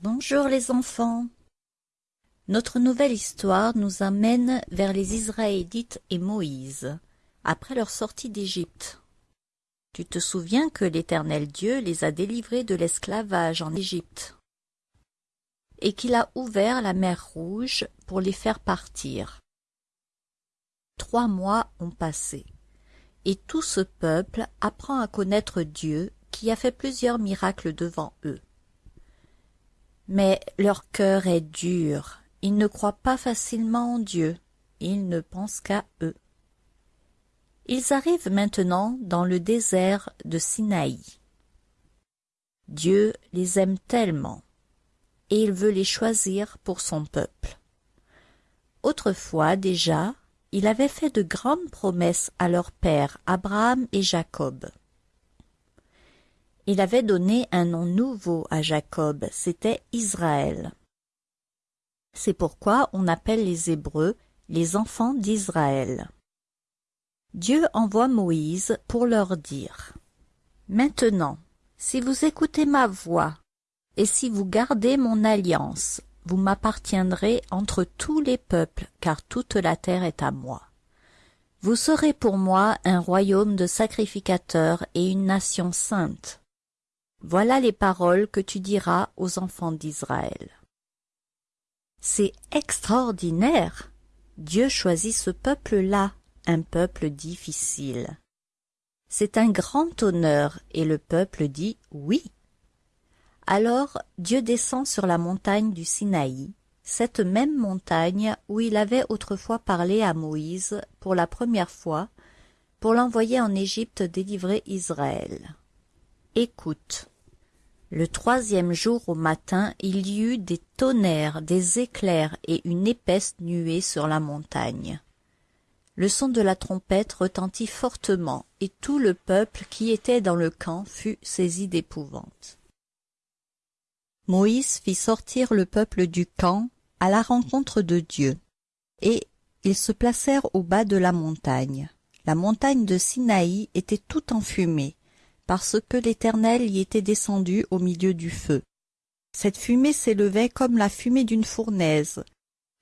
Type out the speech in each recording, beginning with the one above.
Bonjour les enfants. Notre nouvelle histoire nous amène vers les Israélites et Moïse, après leur sortie d'Égypte. Tu te souviens que l'Éternel Dieu les a délivrés de l'esclavage en Égypte, et qu'il a ouvert la mer Rouge pour les faire partir. Trois mois ont passé, et tout ce peuple apprend à connaître Dieu qui a fait plusieurs miracles devant eux. Mais leur cœur est dur, ils ne croient pas facilement en Dieu, ils ne pensent qu'à eux. Ils arrivent maintenant dans le désert de Sinaï. Dieu les aime tellement, et il veut les choisir pour son peuple. Autrefois déjà, il avait fait de grandes promesses à leurs pères Abraham et Jacob. Il avait donné un nom nouveau à Jacob, c'était Israël. C'est pourquoi on appelle les Hébreux les enfants d'Israël. Dieu envoie Moïse pour leur dire Maintenant, si vous écoutez ma voix, et si vous gardez mon alliance, vous m'appartiendrez entre tous les peuples, car toute la terre est à moi. Vous serez pour moi un royaume de sacrificateurs et une nation sainte. Voilà les paroles que tu diras aux enfants d'Israël. C'est extraordinaire. Dieu choisit ce peuple-là, un peuple difficile. C'est un grand honneur, et le peuple dit oui. Alors Dieu descend sur la montagne du Sinaï, cette même montagne où il avait autrefois parlé à Moïse pour la première fois, pour l'envoyer en Égypte délivrer Israël. Écoute. Le troisième jour au matin, il y eut des tonnerres, des éclairs et une épaisse nuée sur la montagne. Le son de la trompette retentit fortement, et tout le peuple qui était dans le camp fut saisi d'épouvante. Moïse fit sortir le peuple du camp à la rencontre de Dieu, et ils se placèrent au bas de la montagne. La montagne de Sinaï était tout enfumée, parce que l'Éternel y était descendu au milieu du feu. Cette fumée s'élevait comme la fumée d'une fournaise,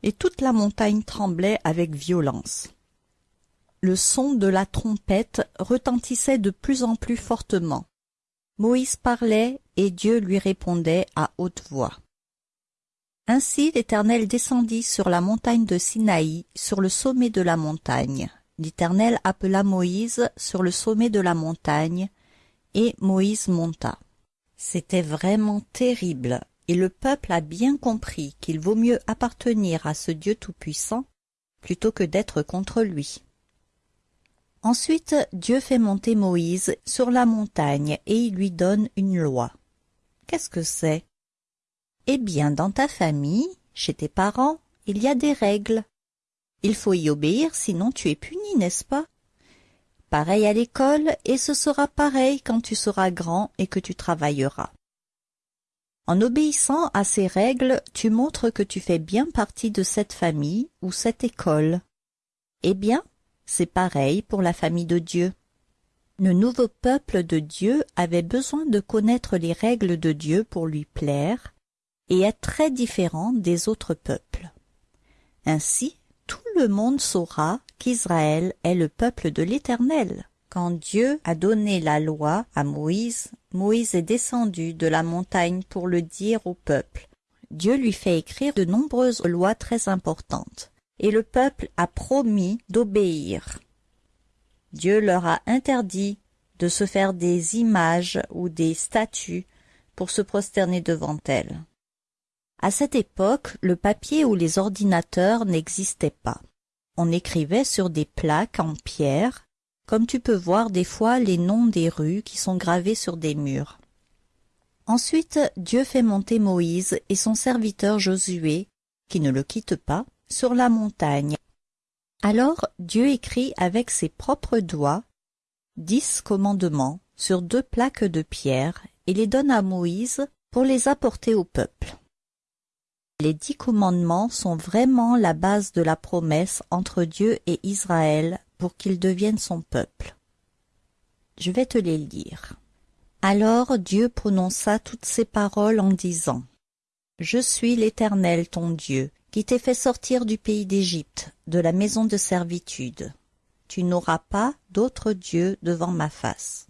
et toute la montagne tremblait avec violence. Le son de la trompette retentissait de plus en plus fortement. Moïse parlait, et Dieu lui répondait à haute voix. Ainsi l'Éternel descendit sur la montagne de Sinaï, sur le sommet de la montagne. L'Éternel appela Moïse sur le sommet de la montagne, et Moïse monta. C'était vraiment terrible, et le peuple a bien compris qu'il vaut mieux appartenir à ce Dieu tout-puissant plutôt que d'être contre lui. Ensuite Dieu fait monter Moïse sur la montagne et il lui donne une loi. Qu'est-ce que c'est? Eh bien, dans ta famille, chez tes parents, il y a des règles. Il faut y obéir, sinon tu es puni, n'est-ce pas? Pareil à l'école, et ce sera pareil quand tu seras grand et que tu travailleras. En obéissant à ces règles, tu montres que tu fais bien partie de cette famille ou cette école. Eh bien, c'est pareil pour la famille de Dieu. Le nouveau peuple de Dieu avait besoin de connaître les règles de Dieu pour lui plaire et être très différent des autres peuples. Ainsi, tout le monde saura qu'Israël est le peuple de l'Éternel. Quand Dieu a donné la loi à Moïse, Moïse est descendu de la montagne pour le dire au peuple. Dieu lui fait écrire de nombreuses lois très importantes, et le peuple a promis d'obéir. Dieu leur a interdit de se faire des images ou des statues pour se prosterner devant elles. À cette époque, le papier ou les ordinateurs n'existaient pas. On écrivait sur des plaques en pierre, comme tu peux voir des fois les noms des rues qui sont gravés sur des murs. Ensuite, Dieu fait monter Moïse et son serviteur Josué, qui ne le quitte pas, sur la montagne. Alors Dieu écrit avec ses propres doigts dix commandements sur deux plaques de pierre et les donne à Moïse pour les apporter au peuple. Les dix commandements sont vraiment la base de la promesse entre Dieu et Israël pour qu'ils deviennent son peuple. Je vais te les lire. Alors Dieu prononça toutes ces paroles en disant Je suis l'Éternel ton Dieu, qui t'ai fait sortir du pays d'Égypte, de la maison de servitude. Tu n'auras pas d'autre Dieu devant ma face.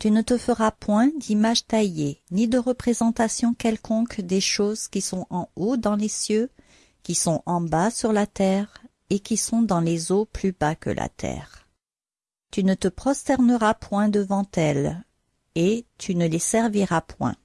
Tu ne te feras point d'image taillée, ni de représentation quelconque des choses qui sont en haut dans les cieux, qui sont en bas sur la terre, et qui sont dans les eaux plus bas que la terre. Tu ne te prosterneras point devant elles, et tu ne les serviras point.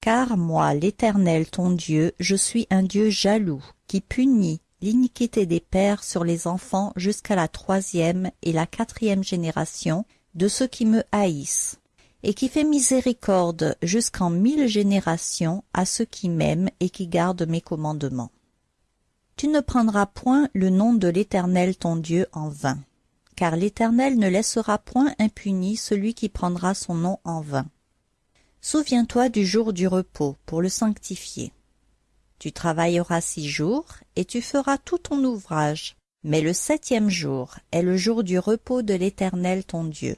Car moi, l'Éternel ton Dieu, je suis un Dieu jaloux, qui punit l'iniquité des pères sur les enfants jusqu'à la troisième et la quatrième génération de ceux qui me haïssent, et qui fait miséricorde jusqu'en mille générations à ceux qui m'aiment et qui gardent mes commandements. Tu ne prendras point le nom de l'Éternel ton Dieu en vain, car l'Éternel ne laissera point impuni celui qui prendra son nom en vain. Souviens-toi du jour du repos pour le sanctifier. Tu travailleras six jours, et tu feras tout ton ouvrage. Mais le septième jour est le jour du repos de l'Éternel ton Dieu.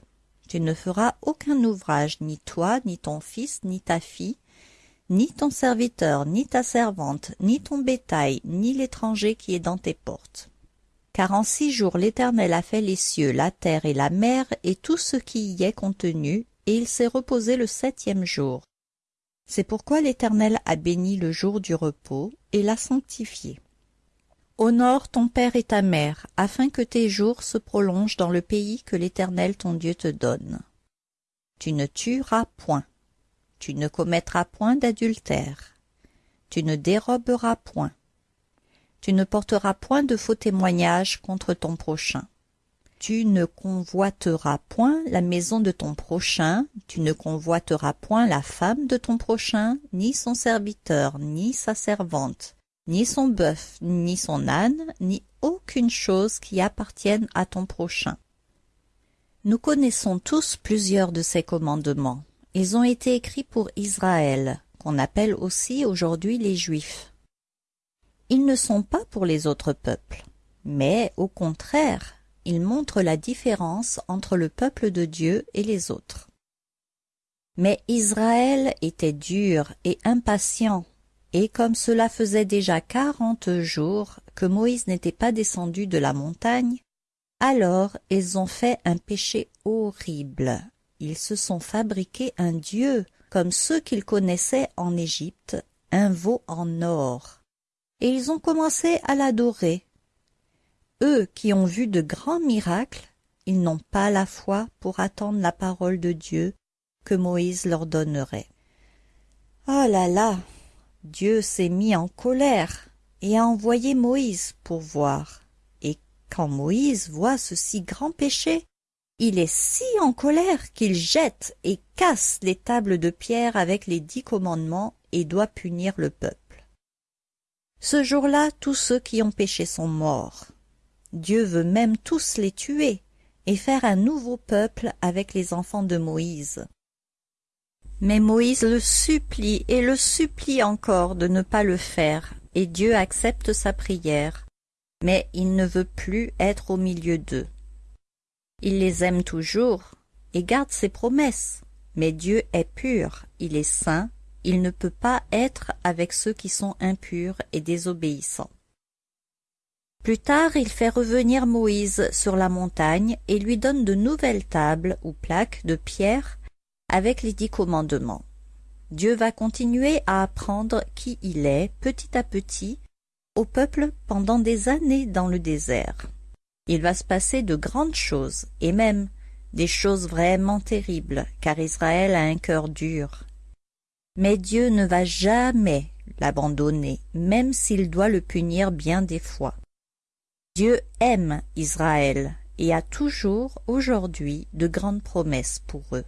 Tu ne feras aucun ouvrage, ni toi, ni ton fils, ni ta fille, ni ton serviteur, ni ta servante, ni ton bétail, ni l'étranger qui est dans tes portes. Car en six jours l'Éternel a fait les cieux, la terre et la mer, et tout ce qui y est contenu, et il s'est reposé le septième jour. C'est pourquoi l'Éternel a béni le jour du repos et l'a sanctifié. Honore ton père et ta mère, afin que tes jours se prolongent dans le pays que l'Éternel ton Dieu te donne. Tu ne tueras point. Tu ne commettras point d'adultère. Tu ne déroberas point. Tu ne porteras point de faux témoignages contre ton prochain tu ne convoiteras point la maison de ton prochain, tu ne convoiteras point la femme de ton prochain, ni son serviteur, ni sa servante, ni son bœuf, ni son âne, ni aucune chose qui appartienne à ton prochain. Nous connaissons tous plusieurs de ces commandements. Ils ont été écrits pour Israël, qu'on appelle aussi aujourd'hui les Juifs. Ils ne sont pas pour les autres peuples, mais au contraire, il montre la différence entre le peuple de Dieu et les autres. Mais Israël était dur et impatient, et comme cela faisait déjà quarante jours que Moïse n'était pas descendu de la montagne, alors ils ont fait un péché horrible. Ils se sont fabriqués un dieu, comme ceux qu'ils connaissaient en Égypte, un veau en or. Et ils ont commencé à l'adorer, eux qui ont vu de grands miracles, ils n'ont pas la foi pour attendre la parole de Dieu que Moïse leur donnerait. Oh là là Dieu s'est mis en colère et a envoyé Moïse pour voir. Et quand Moïse voit ce si grand péché, il est si en colère qu'il jette et casse les tables de pierre avec les dix commandements et doit punir le peuple. Ce jour-là, tous ceux qui ont péché sont morts. Dieu veut même tous les tuer et faire un nouveau peuple avec les enfants de Moïse. Mais Moïse le supplie et le supplie encore de ne pas le faire, et Dieu accepte sa prière, mais il ne veut plus être au milieu d'eux. Il les aime toujours et garde ses promesses, mais Dieu est pur, il est saint, il ne peut pas être avec ceux qui sont impurs et désobéissants. Plus tard, il fait revenir Moïse sur la montagne et lui donne de nouvelles tables ou plaques de pierre avec les dix commandements. Dieu va continuer à apprendre qui il est petit à petit au peuple pendant des années dans le désert. Il va se passer de grandes choses, et même des choses vraiment terribles, car Israël a un cœur dur. Mais Dieu ne va jamais l'abandonner, même s'il doit le punir bien des fois. Dieu aime Israël et a toujours aujourd'hui de grandes promesses pour eux.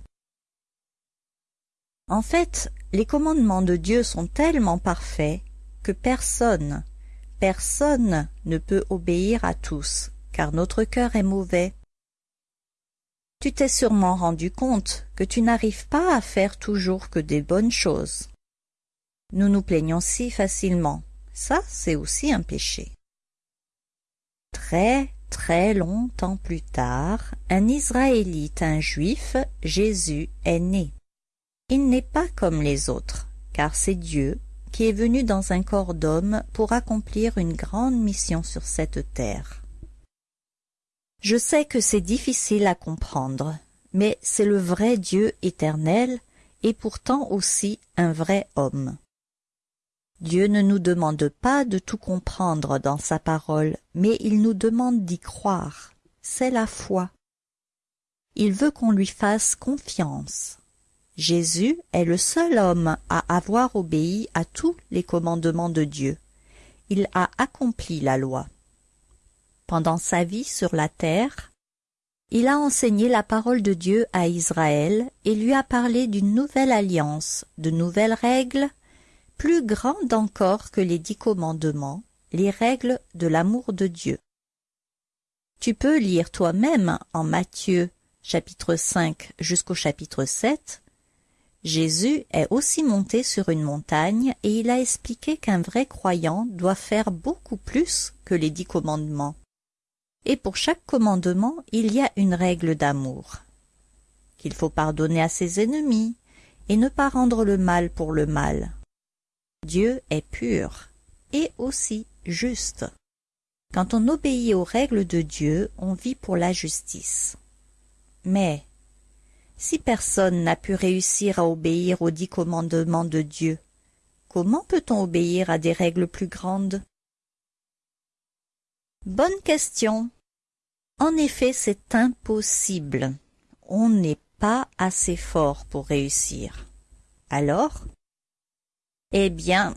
En fait, les commandements de Dieu sont tellement parfaits que personne, personne ne peut obéir à tous, car notre cœur est mauvais. Tu t'es sûrement rendu compte que tu n'arrives pas à faire toujours que des bonnes choses. Nous nous plaignons si facilement. Ça, c'est aussi un péché. Très, très longtemps plus tard, un Israélite, un Juif, Jésus, est né. Il n'est pas comme les autres, car c'est Dieu qui est venu dans un corps d'homme pour accomplir une grande mission sur cette terre. Je sais que c'est difficile à comprendre, mais c'est le vrai Dieu éternel et pourtant aussi un vrai homme. Dieu ne nous demande pas de tout comprendre dans sa parole, mais il nous demande d'y croire. C'est la foi. Il veut qu'on lui fasse confiance. Jésus est le seul homme à avoir obéi à tous les commandements de Dieu. Il a accompli la loi. Pendant sa vie sur la terre, il a enseigné la parole de Dieu à Israël et lui a parlé d'une nouvelle alliance, de nouvelles règles, plus grandes encore que les dix commandements, les règles de l'amour de Dieu. Tu peux lire toi-même en Matthieu chapitre 5 jusqu'au chapitre 7. Jésus est aussi monté sur une montagne et il a expliqué qu'un vrai croyant doit faire beaucoup plus que les dix commandements. Et pour chaque commandement, il y a une règle d'amour. Qu'il faut pardonner à ses ennemis et ne pas rendre le mal pour le mal. Dieu est pur et aussi juste. Quand on obéit aux règles de Dieu, on vit pour la justice. Mais si personne n'a pu réussir à obéir aux dix commandements de Dieu, comment peut-on obéir à des règles plus grandes? Bonne question. En effet, c'est impossible. On n'est pas assez fort pour réussir. Alors? Eh bien,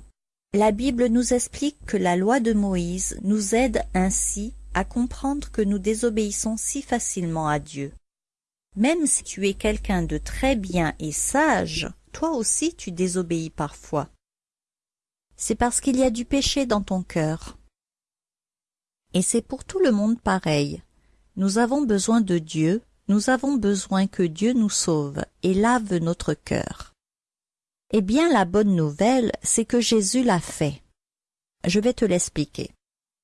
la Bible nous explique que la loi de Moïse nous aide ainsi à comprendre que nous désobéissons si facilement à Dieu. Même si tu es quelqu'un de très bien et sage, toi aussi tu désobéis parfois. C'est parce qu'il y a du péché dans ton cœur. Et c'est pour tout le monde pareil. Nous avons besoin de Dieu, nous avons besoin que Dieu nous sauve et lave notre cœur. Eh bien, la bonne nouvelle, c'est que Jésus l'a fait. Je vais te l'expliquer.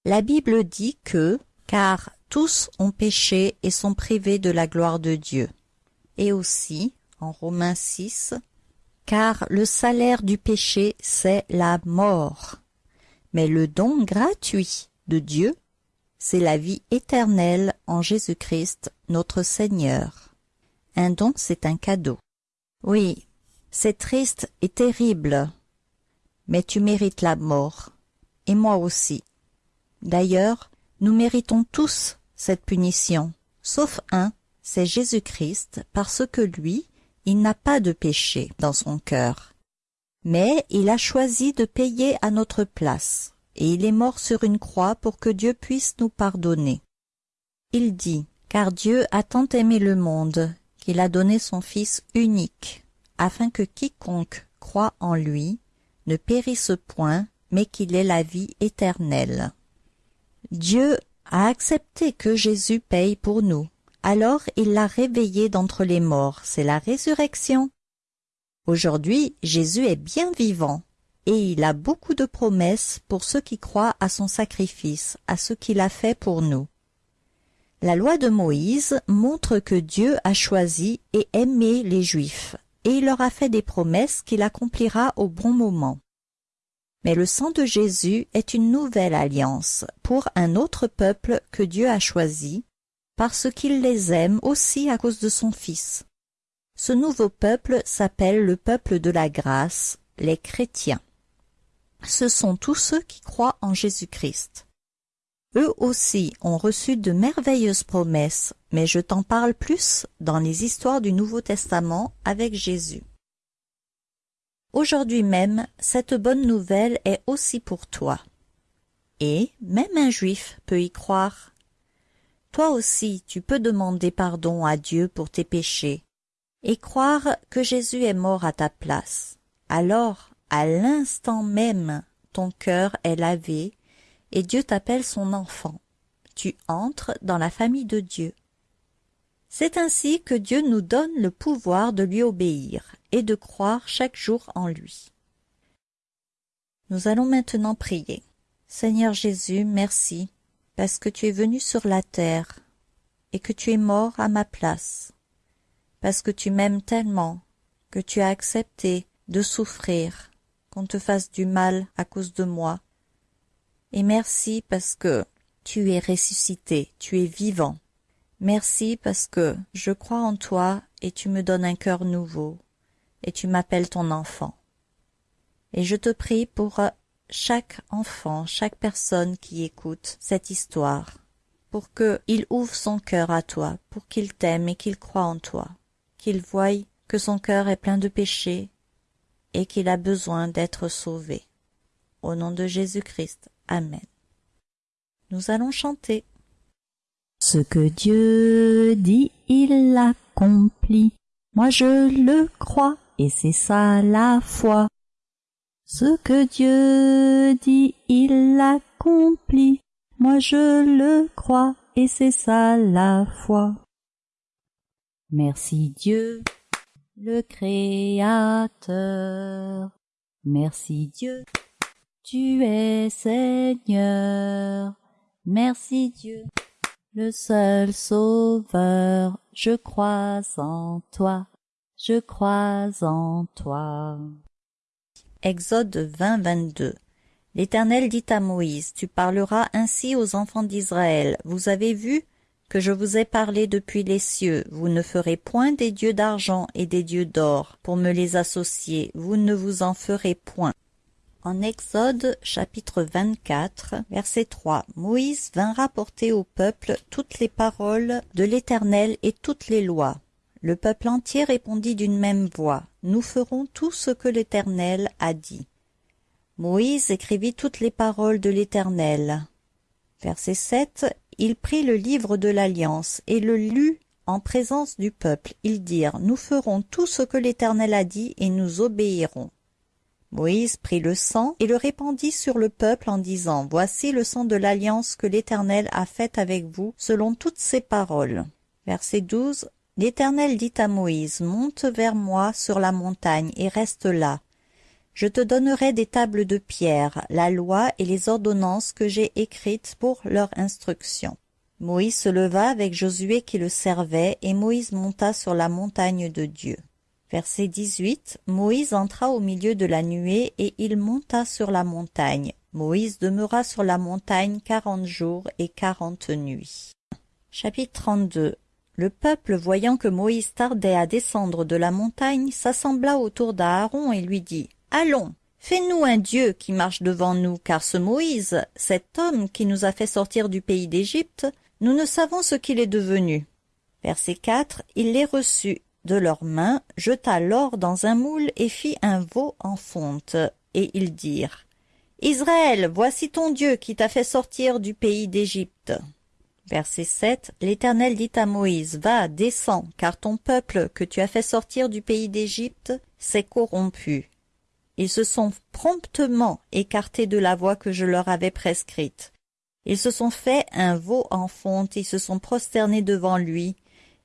La Bible dit que, car tous ont péché et sont privés de la gloire de Dieu. Et aussi, en Romains 6, car le salaire du péché, c'est la mort. Mais le don gratuit de Dieu, c'est la vie éternelle en Jésus-Christ, notre Seigneur. Un don, c'est un cadeau. Oui, c'est triste et terrible, mais tu mérites la mort, et moi aussi. D'ailleurs, nous méritons tous cette punition, sauf un, c'est Jésus-Christ, parce que lui, il n'a pas de péché dans son cœur. Mais il a choisi de payer à notre place, et il est mort sur une croix pour que Dieu puisse nous pardonner. Il dit, car Dieu a tant aimé le monde, qu'il a donné son Fils unique, afin que quiconque croit en lui ne périsse point, mais qu'il ait la vie éternelle. Dieu a accepté que Jésus paye pour nous. Alors il l'a réveillé d'entre les morts, c'est la résurrection. Aujourd'hui, Jésus est bien vivant, et il a beaucoup de promesses pour ceux qui croient à son sacrifice, à ce qu'il a fait pour nous. La loi de Moïse montre que Dieu a choisi et aimé les Juifs, et il leur a fait des promesses qu'il accomplira au bon moment. Mais le sang de Jésus est une nouvelle alliance pour un autre peuple que Dieu a choisi, parce qu'il les aime aussi à cause de son Fils. Ce nouveau peuple s'appelle le peuple de la grâce, les chrétiens. Ce sont tous ceux qui croient en Jésus-Christ. Eux aussi ont reçu de merveilleuses promesses, mais je t'en parle plus dans les histoires du Nouveau Testament avec Jésus. Aujourd'hui même, cette bonne nouvelle est aussi pour toi. Et même un juif peut y croire. Toi aussi, tu peux demander pardon à Dieu pour tes péchés et croire que Jésus est mort à ta place. Alors, à l'instant même, ton cœur est lavé et Dieu t'appelle son enfant. Tu entres dans la famille de Dieu. C'est ainsi que Dieu nous donne le pouvoir de lui obéir et de croire chaque jour en lui. Nous allons maintenant prier. Seigneur Jésus, merci, parce que tu es venu sur la terre et que tu es mort à ma place, parce que tu m'aimes tellement que tu as accepté de souffrir qu'on te fasse du mal à cause de moi. Et merci parce que tu es ressuscité, tu es vivant. Merci parce que je crois en toi et tu me donnes un cœur nouveau, et tu m'appelles ton enfant. Et je te prie pour chaque enfant, chaque personne qui écoute cette histoire, pour qu'il ouvre son cœur à toi, pour qu'il t'aime et qu'il croit en toi, qu'il voie que son cœur est plein de péchés et qu'il a besoin d'être sauvé. Au nom de Jésus-Christ. Amen. Nous allons chanter. Ce que Dieu dit, il l'accomplit. Moi je le crois, et c'est ça la foi. Ce que Dieu dit, il l'accomplit. Moi je le crois, et c'est ça la foi. Merci Dieu, le Créateur. Merci Dieu, tu es Seigneur. Merci Dieu, le seul Sauveur. Je crois en toi, je crois en toi. Exode 20, 22 L'Éternel dit à Moïse, Tu parleras ainsi aux enfants d'Israël. Vous avez vu que je vous ai parlé depuis les cieux. Vous ne ferez point des dieux d'argent et des dieux d'or pour me les associer. Vous ne vous en ferez point. En Exode chapitre 24, verset 3, Moïse vint rapporter au peuple toutes les paroles de l'Éternel et toutes les lois. Le peuple entier répondit d'une même voix, Nous ferons tout ce que l'Éternel a dit. Moïse écrivit toutes les paroles de l'Éternel. Verset 7, Il prit le livre de l'Alliance et le lut en présence du peuple. Ils dirent, Nous ferons tout ce que l'Éternel a dit et nous obéirons. Moïse prit le sang et le répandit sur le peuple en disant, Voici le sang de l'alliance que l'Éternel a faite avec vous, selon toutes ses paroles. Verset 12. L'Éternel dit à Moïse, Monte vers moi sur la montagne et reste là. Je te donnerai des tables de pierre, la loi et les ordonnances que j'ai écrites pour leur instruction. Moïse se leva avec Josué qui le servait, et Moïse monta sur la montagne de Dieu. Verset 18 Moïse entra au milieu de la nuée et il monta sur la montagne. Moïse demeura sur la montagne quarante jours et quarante nuits. Chapitre 32 Le peuple, voyant que Moïse tardait à descendre de la montagne, s'assembla autour d'Aaron et lui dit Allons, fais-nous un Dieu qui marche devant nous, car ce Moïse, cet homme qui nous a fait sortir du pays d'Égypte, nous ne savons ce qu'il est devenu. Verset 4 Il les reçut de leurs mains, jeta l'or dans un moule et fit un veau en fonte. Et ils dirent, Israël, voici ton Dieu qui t'a fait sortir du pays d'Égypte. Verset 7 L'Éternel dit à Moïse, Va, descends, car ton peuple que tu as fait sortir du pays d'Égypte s'est corrompu. Ils se sont promptement écartés de la voie que je leur avais prescrite. Ils se sont fait un veau en fonte, ils se sont prosternés devant lui,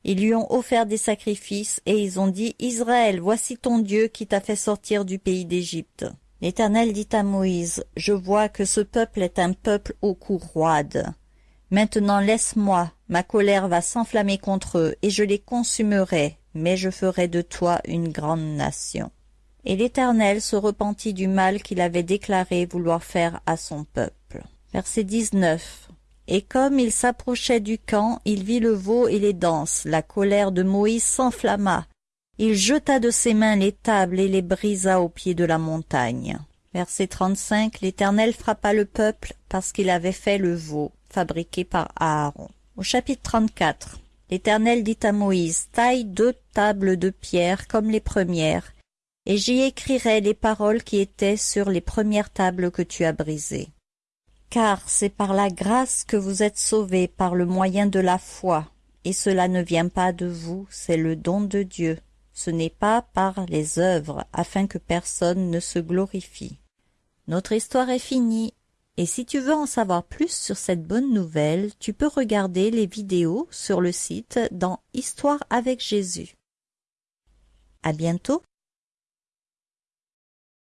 ils lui ont offert des sacrifices, et ils ont dit, Israël, voici ton Dieu qui t'a fait sortir du pays d'Égypte. L'Éternel dit à Moïse, Je vois que ce peuple est un peuple au cou roide. Maintenant laisse-moi, ma colère va s'enflammer contre eux, et je les consumerai, mais je ferai de toi une grande nation. Et l'Éternel se repentit du mal qu'il avait déclaré vouloir faire à son peuple. Verset 19 et comme il s'approchait du camp, il vit le veau et les danses. La colère de Moïse s'enflamma. Il jeta de ses mains les tables et les brisa au pied de la montagne. Verset 35 L'Éternel frappa le peuple parce qu'il avait fait le veau, fabriqué par Aaron. Au chapitre 34 L'Éternel dit à Moïse, Taille deux tables de pierre comme les premières, et j'y écrirai les paroles qui étaient sur les premières tables que tu as brisées car c'est par la grâce que vous êtes sauvés par le moyen de la foi, et cela ne vient pas de vous, c'est le don de Dieu. Ce n'est pas par les œuvres, afin que personne ne se glorifie. Notre histoire est finie, et si tu veux en savoir plus sur cette bonne nouvelle, tu peux regarder les vidéos sur le site dans Histoire avec Jésus. À bientôt